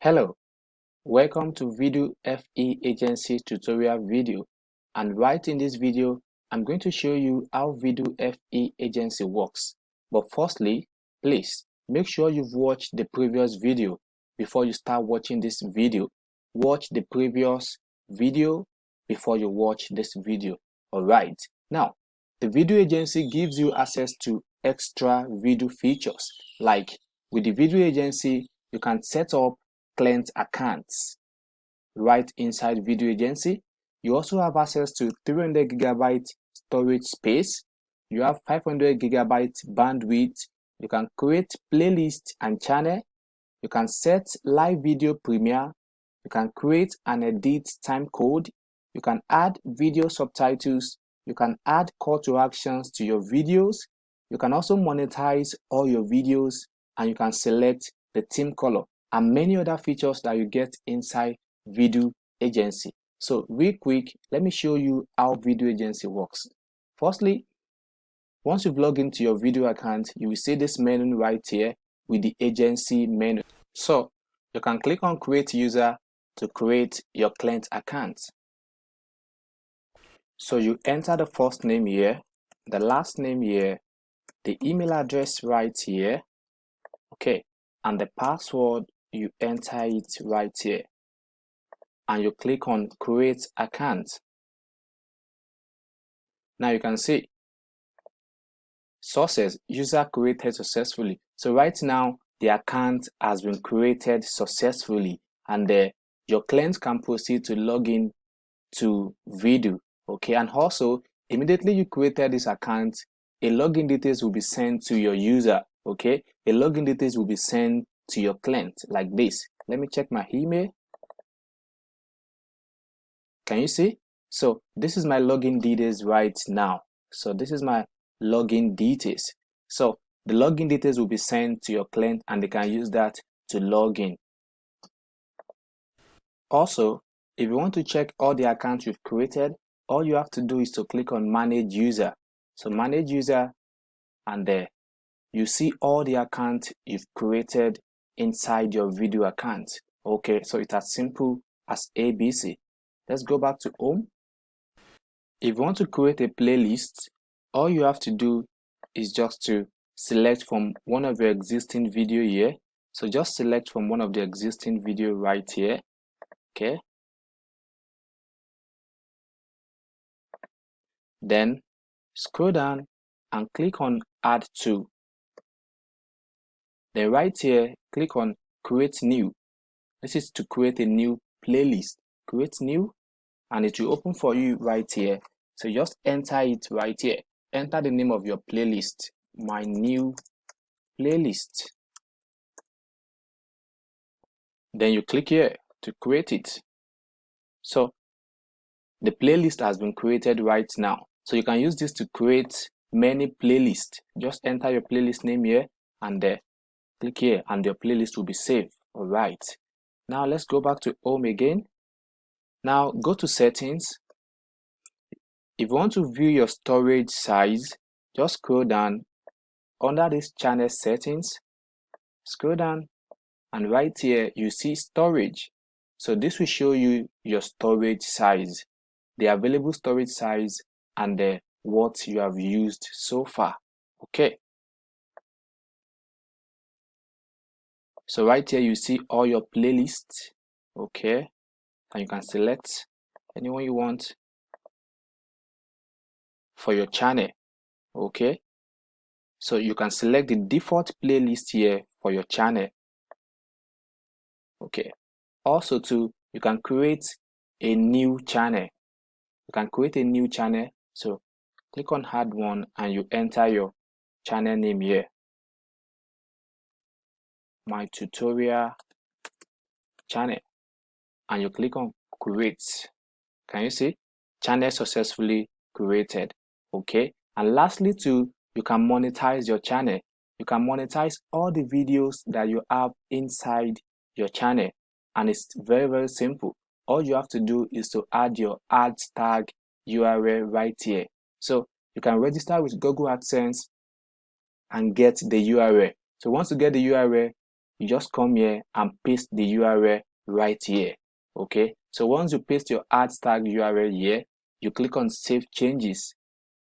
Hello, welcome to Video FE Agency tutorial video and right in this video I'm going to show you how Video FE Agency works. But firstly, please make sure you've watched the previous video before you start watching this video. Watch the previous video before you watch this video. Alright, now the video agency gives you access to extra video features like with the video agency you can set up client accounts. Right inside video agency you also have access to 300 gigabyte storage space. You have 500 gigabyte bandwidth. You can create playlist and channel. You can set live video premiere. You can create and edit time code. You can add video subtitles. You can add call to actions to your videos. You can also monetize all your videos and you can select the theme color and many other features that you get inside video agency. So real quick let me show you how video agency works. Firstly once you've logged into your video account you will see this menu right here with the agency menu. So you can click on create user to create your client account. So you enter the first name here the last name here the email address right here okay and the password you enter it right here. And you click on create account. Now you can see sources user created successfully. So right now the account has been created successfully and your client can proceed to log in to video okay? And also immediately you created this account a login details will be sent to your user okay? A login details will be sent to your client like this. Let me check my email. Can you see? So this is my login details right now. So this is my login details. So the login details will be sent to your client and they can use that to log in. Also if you want to check all the accounts you've created all you have to do is to click on manage user. So manage user and there. You see all the accounts you've created inside your video account. Okay so it's as simple as abc let's go back to home. If you want to create a playlist all you have to do is just to select from one of your existing video here. So just select from one of the existing video right here. Okay. Then scroll down and click on add to then right here click on create new. This is to create a new playlist. Create new and it will open for you right here. So just enter it right here. Enter the name of your playlist. My new playlist. Then you click here to create it. So the playlist has been created right now. So you can use this to create many playlists. Just enter your playlist name here and there click here and your playlist will be saved. All right now let's go back to home again. Now go to settings. If you want to view your storage size just scroll down under this channel settings. Scroll down and right here you see storage. So this will show you your storage size the available storage size and the what you have used so far. Okay so right here you see all your playlists. Okay. And you can select anyone you want for your channel. Okay. So you can select the default playlist here for your channel. Okay. Also too you can create a new channel. You can create a new channel. So click on add one and you enter your channel name here my tutorial channel and you click on create. Can you see? Channel successfully created. Okay? And lastly too you can monetize your channel. You can monetize all the videos that you have inside your channel. And it's very very simple. All you have to do is to add your ads tag url right here. So you can register with google adsense and get the url so once you get the url you just come here and paste the url right here okay? So once you paste your ad tag url here you click on save changes.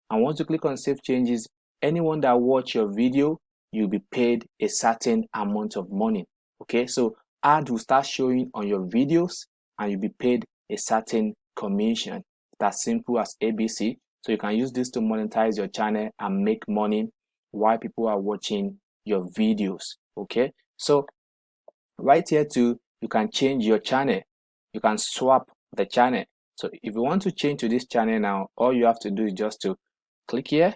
And once you click on save changes anyone that watch your video you'll be paid a certain amount of money okay? So ad will start showing on your videos and you'll be paid a certain commission. That's simple as abc so you can use this to monetize your channel and make money while people are watching your videos okay so right here too you can change your channel. You can swap the channel. So if you want to change to this channel now all you have to do is just to click here.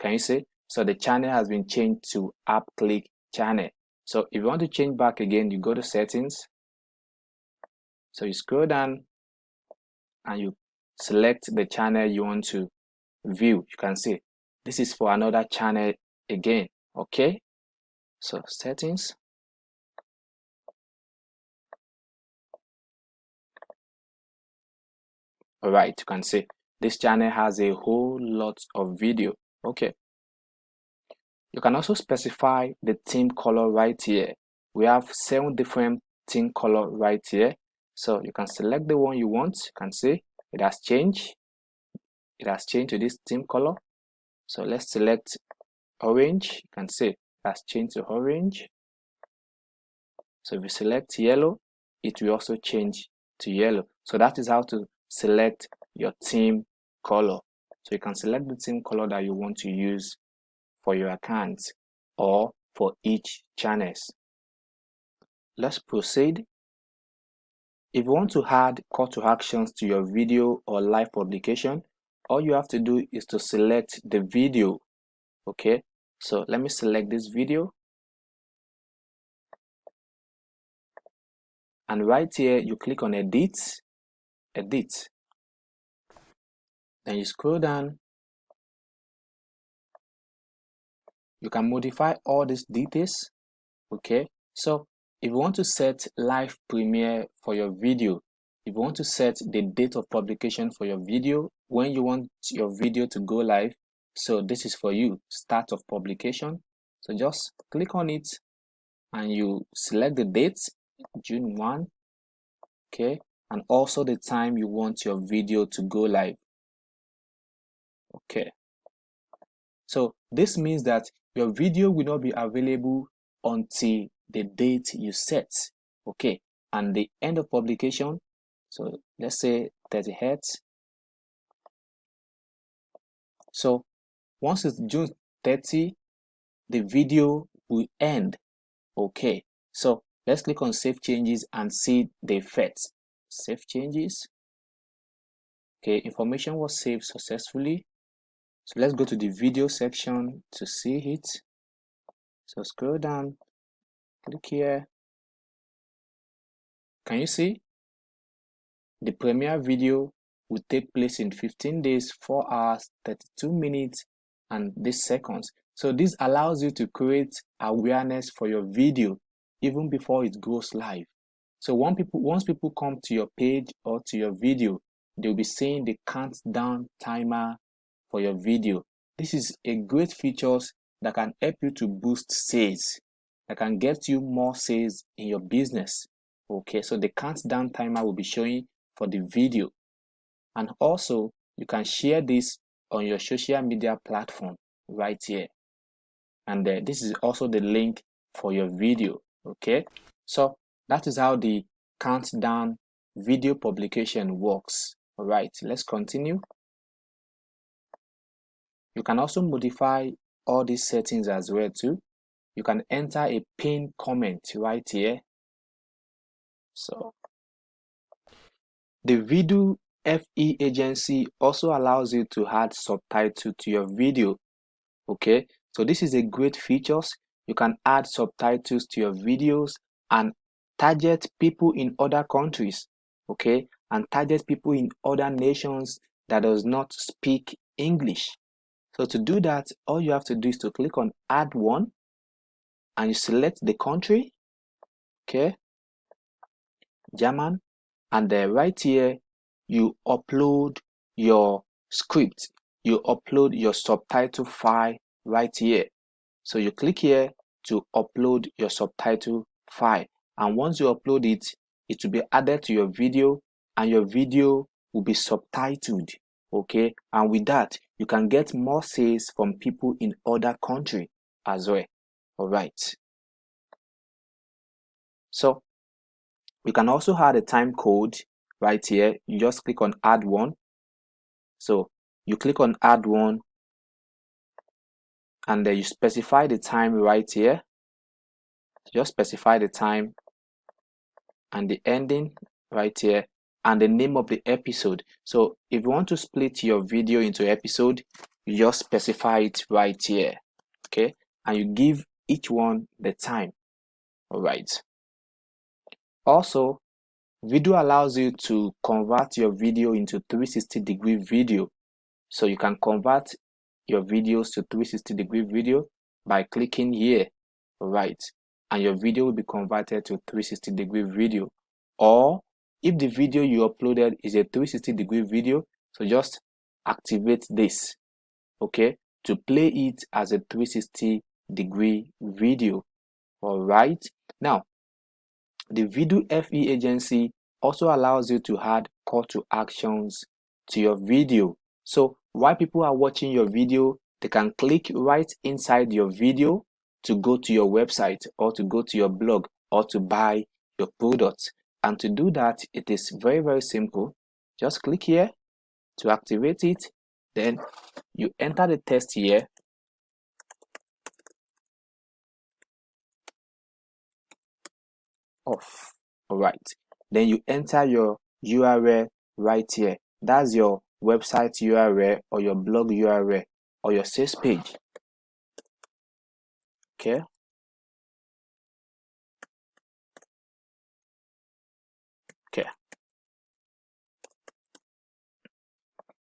Can you see? So the channel has been changed to app click channel. So if you want to change back again you go to settings. So you scroll down and you select the channel you want to view. You can see this is for another channel again okay so settings. All right you can see this channel has a whole lot of video. Okay. You can also specify the theme color right here. We have seven different theme color right here. So you can select the one you want. You can see it has changed. It has changed to this theme color. So let's select orange you can see has changed to orange. So if you select yellow it will also change to yellow. So that is how to select your team color. So you can select the team color that you want to use for your account or for each channels. Let's proceed. If you want to add call to actions to your video or live publication, all you have to do is to select the video. Okay, so let me select this video. And right here, you click on edit, edit. Then you scroll down. You can modify all these details. Okay, so if you want to set live premiere for your video, if you want to set the date of publication for your video, when you want your video to go live, so this is for you, start of publication. So just click on it and you select the date, June 1, okay, and also the time you want your video to go live. Okay. So this means that your video will not be available until the date you set okay and the end of publication so let's say 30 hertz so once it's june 30 the video will end. Okay so let's click on save changes and see the effects. Save changes. Okay information was saved successfully. So let's go to the video section to see it. So scroll down click here. Can you see? The premiere video will take place in 15 days 4 hours 32 minutes and this seconds. So this allows you to create awareness for your video even before it goes live. So once people once people come to your page or to your video they'll be seeing the countdown timer for your video. This is a great features that can help you to boost sales that can get you more sales in your business. Okay so the countdown timer will be showing for the video. And also you can share this on your social media platform right here. And uh, this is also the link for your video okay? So that is how the countdown video publication works all right? Let's continue. You can also modify all these settings as well too. You can enter a pin comment right here. So the Vidu FE agency also allows you to add subtitle to your video okay? So this is a great features. You can add subtitles to your videos and target people in other countries okay? And target people in other nations that does not speak English. So to do that all you have to do is to click on add one and you select the country okay? German. And then right here you upload your script you upload your subtitle file right here. So you click here to upload your subtitle file. And once you upload it it will be added to your video and your video will be subtitled okay? And with that you can get more sales from people in other country as well all right? So we can also add a time code right here you just click on add one. So you click on add one and then you specify the time right here. Just specify the time and the ending right here and the name of the episode. So if you want to split your video into episode you just specify it right here okay? And you give each one the time all right also video allows you to convert your video into 360 degree video. So you can convert your videos to 360 degree video by clicking here right and your video will be converted to 360 degree video. Or if the video you uploaded is a 360 degree video so just activate this okay to play it as a 360 degree video. All right. Now the video fe agency also allows you to add call to actions to your video. So while people are watching your video they can click right inside your video to go to your website or to go to your blog or to buy your product. And to do that it is very very simple. Just click here to activate it. Then you enter the text here off all right then you enter your url right here. That's your website url or your blog url or your sales page. Okay. Okay.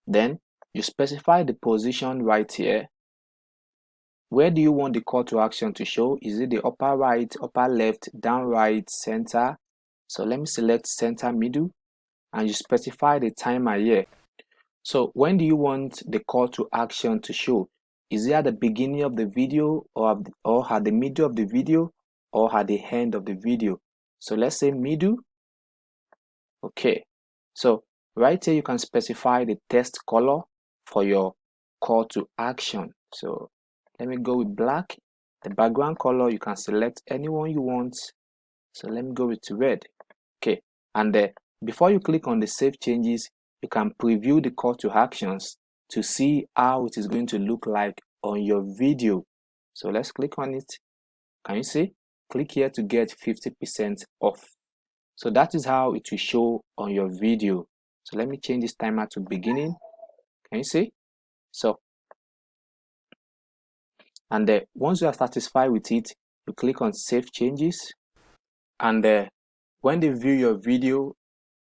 Then you specify the position right here where do you want the call to action to show? Is it the upper right upper left down right center? So let me select center middle and you specify the timer here. So when do you want the call to action to show? Is it at the beginning of the video or, or at the middle of the video or at the end of the video? So let's say middle. Okay. So right here you can specify the text color for your call to action. So let me go with black. The background color you can select anyone you want. So let me go with red. Okay and uh, before you click on the save changes you can preview the call to actions to see how it is going to look like on your video. So let's click on it. Can you see? Click here to get 50 percent off. So that is how it will show on your video. So let me change this timer to beginning. Can you see? So and uh, once you are satisfied with it you click on save changes. And uh, when they view your video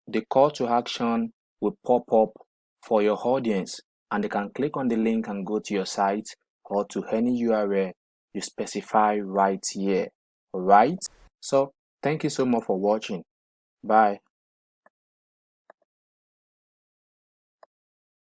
the call to action will pop up for your audience. And they can click on the link and go to your site or to any url you specify right here. All right so thank you so much for watching. Bye